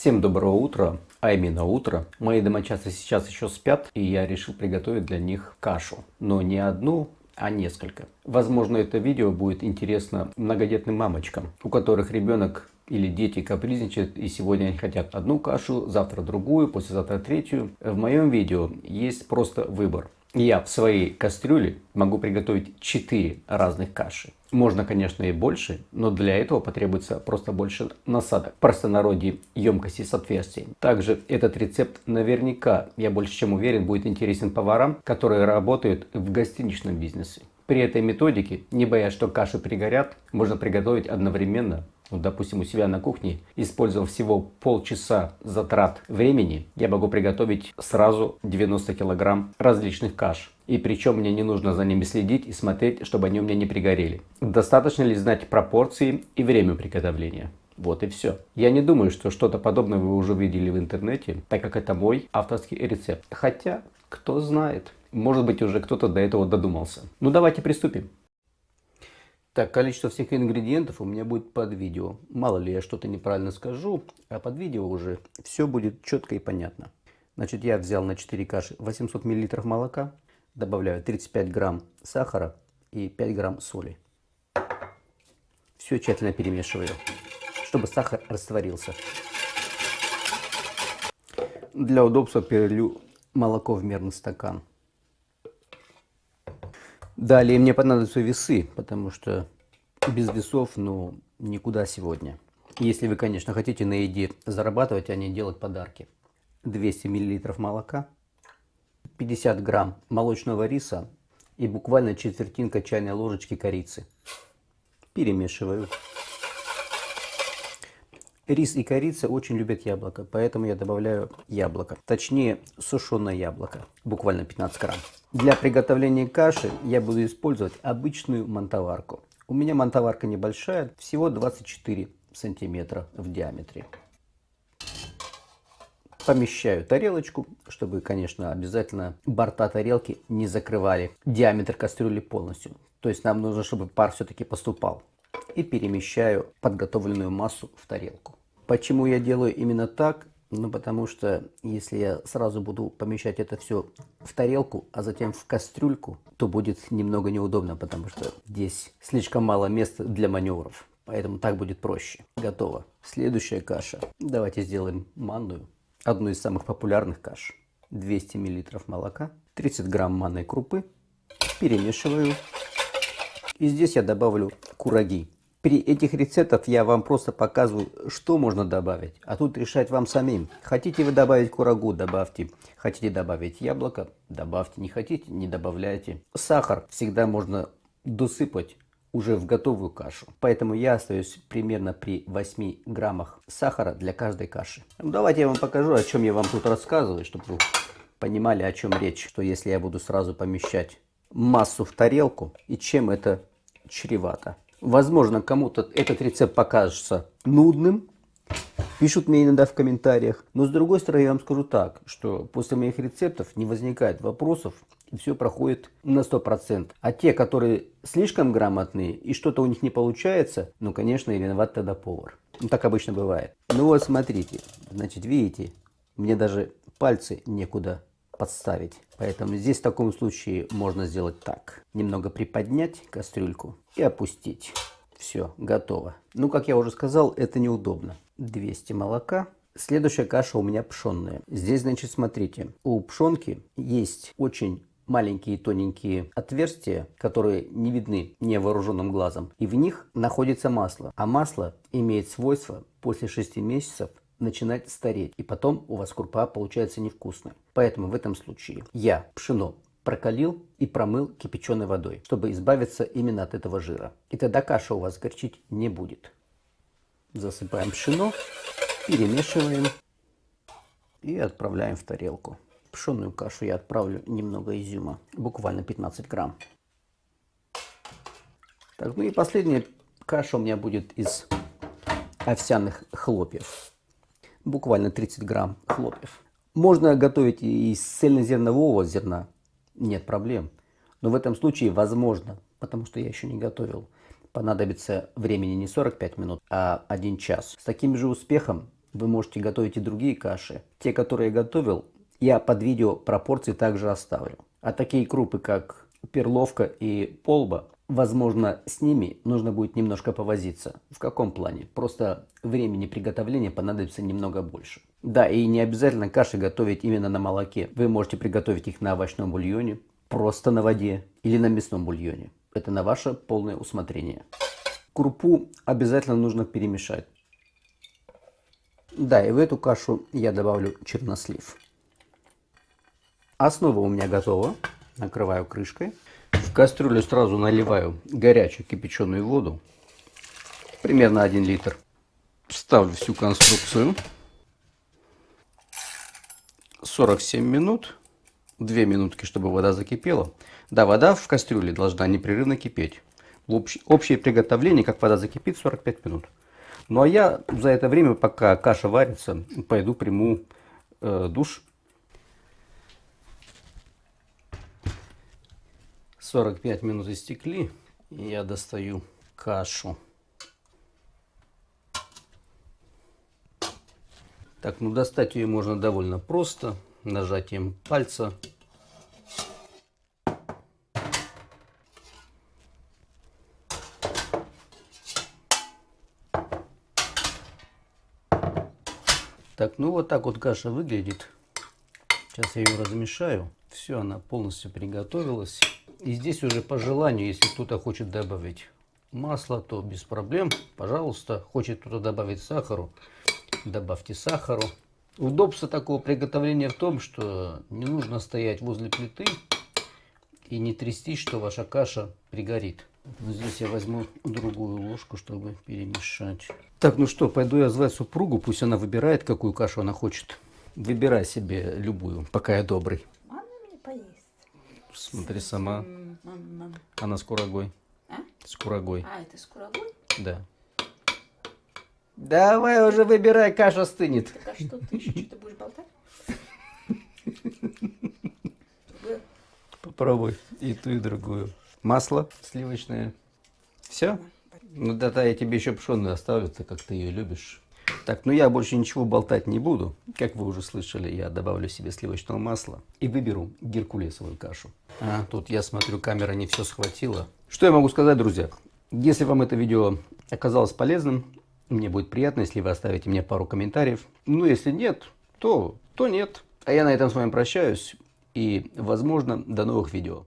Всем доброго утра, а именно утро. Мои домочадцы сейчас еще спят, и я решил приготовить для них кашу. Но не одну, а несколько. Возможно, это видео будет интересно многодетным мамочкам, у которых ребенок или дети капризничают, и сегодня они хотят одну кашу, завтра другую, послезавтра третью. В моем видео есть просто выбор. Я в своей кастрюле могу приготовить 4 разных каши. Можно, конечно, и больше, но для этого потребуется просто больше насадок. В простонародье емкости с отверстием. Также этот рецепт наверняка, я больше чем уверен, будет интересен поварам, которые работают в гостиничном бизнесе. При этой методике, не боясь, что каши пригорят, можно приготовить одновременно вот, допустим, у себя на кухне, использовав всего полчаса затрат времени, я могу приготовить сразу 90 килограмм различных каш. И причем мне не нужно за ними следить и смотреть, чтобы они у меня не пригорели. Достаточно ли знать пропорции и время приготовления? Вот и все. Я не думаю, что что-то подобное вы уже видели в интернете, так как это мой авторский рецепт. Хотя, кто знает, может быть уже кто-то до этого додумался. Ну давайте приступим. Так, количество всех ингредиентов у меня будет под видео. Мало ли я что-то неправильно скажу, а под видео уже все будет четко и понятно. Значит, я взял на 4 каши 800 мл молока, добавляю 35 грамм сахара и 5 грамм соли. Все тщательно перемешиваю, чтобы сахар растворился. Для удобства перелью молоко в мерный стакан. Далее мне понадобятся весы, потому что без весов, ну, никуда сегодня. Если вы, конечно, хотите на еде зарабатывать, а не делать подарки. 200 мл молока, 50 грамм молочного риса и буквально четвертинка чайной ложечки корицы. Перемешиваю. Рис и корица очень любят яблоко, поэтому я добавляю яблоко. Точнее, сушеное яблоко, буквально 15 грамм. Для приготовления каши я буду использовать обычную мантоварку. У меня мантоварка небольшая, всего 24 сантиметра в диаметре. Помещаю тарелочку, чтобы, конечно, обязательно борта тарелки не закрывали диаметр кастрюли полностью. То есть нам нужно, чтобы пар все-таки поступал. И перемещаю подготовленную массу в тарелку. Почему я делаю именно так? Ну, потому что если я сразу буду помещать это все в тарелку, а затем в кастрюльку, то будет немного неудобно, потому что здесь слишком мало места для маневров. Поэтому так будет проще. Готово. Следующая каша. Давайте сделаем манную. Одну из самых популярных каш. 200 мл молока, 30 грамм манной крупы. Перемешиваю. И здесь я добавлю кураги. При этих рецептах я вам просто показываю, что можно добавить. А тут решать вам самим. Хотите вы добавить курагу, добавьте. Хотите добавить яблоко, добавьте. Не хотите, не добавляйте. Сахар всегда можно досыпать уже в готовую кашу. Поэтому я остаюсь примерно при 8 граммах сахара для каждой каши. Ну, давайте я вам покажу, о чем я вам тут рассказываю, чтобы вы понимали, о чем речь. Что если я буду сразу помещать массу в тарелку и чем это чревато. Возможно, кому-то этот рецепт покажется нудным, пишут мне иногда в комментариях. Но с другой стороны, я вам скажу так, что после моих рецептов не возникает вопросов, и все проходит на 100%. А те, которые слишком грамотные, и что-то у них не получается, ну, конечно, и виноват тогда повар. Ну, так обычно бывает. Ну вот, смотрите, значит, видите, мне даже пальцы некуда подставить. Поэтому здесь в таком случае можно сделать так. Немного приподнять кастрюльку и опустить. Все, готово. Ну, как я уже сказал, это неудобно. 200 молока. Следующая каша у меня пшенная. Здесь, значит, смотрите, у пшенки есть очень маленькие тоненькие отверстия, которые не видны невооруженным глазом. И в них находится масло. А масло имеет свойство после 6 месяцев начинать стареть. И потом у вас крупа получается невкусная. Поэтому в этом случае я пшено прокалил и промыл кипяченой водой, чтобы избавиться именно от этого жира. И тогда каша у вас горчить не будет. Засыпаем пшено, перемешиваем и отправляем в тарелку. Пшенную кашу я отправлю немного изюма, буквально 15 грамм. Так, ну и последняя каша у меня будет из овсяных хлопьев буквально 30 грамм хлопьев. Можно готовить и из цельнозернового зерна, нет проблем. Но в этом случае возможно, потому что я еще не готовил, понадобится времени не 45 минут, а 1 час. С таким же успехом Вы можете готовить и другие каши. Те, которые я готовил, я под видео пропорции также оставлю. А такие крупы, как перловка и полба, возможно, с ними нужно будет немножко повозиться. В каком плане? Просто времени приготовления понадобится немного больше. Да, и не обязательно каши готовить именно на молоке. Вы можете приготовить их на овощном бульоне, просто на воде или на мясном бульоне. Это на ваше полное усмотрение. Крупу обязательно нужно перемешать. Да, и в эту кашу я добавлю чернослив. Основа у меня готова. Накрываю крышкой. Кастрюлю сразу наливаю горячую кипяченую воду. Примерно 1 литр. Ставлю всю конструкцию. 47 минут. 2 минутки, чтобы вода закипела. Да, вода в кастрюле должна непрерывно кипеть. общее приготовление, как вода закипит, 45 минут. Ну а я за это время, пока каша варится, пойду приму э, душ. 45 минут истекли, и я достаю кашу. Так, ну достать ее можно довольно просто, нажатием пальца. Так, ну вот так вот каша выглядит. Сейчас я ее размешаю. Все, она полностью приготовилась. И здесь уже по желанию, если кто-то хочет добавить масло, то без проблем. Пожалуйста, хочет кто-то добавить сахару, добавьте сахару. Удобство такого приготовления в том, что не нужно стоять возле плиты и не трястись, что ваша каша пригорит. Здесь я возьму другую ложку, чтобы перемешать. Так, ну что, пойду я звать супругу, пусть она выбирает, какую кашу она хочет. Выбирай себе любую, пока я добрый. Смотри сама. Она с курагой. А? С курагой. А, это с курагой? Да. Давай уже выбирай, каша стынет. Так а что ты еще что-то будешь болтать? Попробуй и ту, и другую. Масло сливочное. Все? Ну да, я тебе еще пшеную оставлю, так как ты ее любишь. Так, ну я больше ничего болтать не буду. Как вы уже слышали, я добавлю себе сливочного масла и выберу геркулесовую кашу. А, тут я смотрю, камера не все схватила. Что я могу сказать, друзья? Если вам это видео оказалось полезным, мне будет приятно, если вы оставите мне пару комментариев. Ну, если нет, то, то нет. А я на этом с вами прощаюсь и, возможно, до новых видео.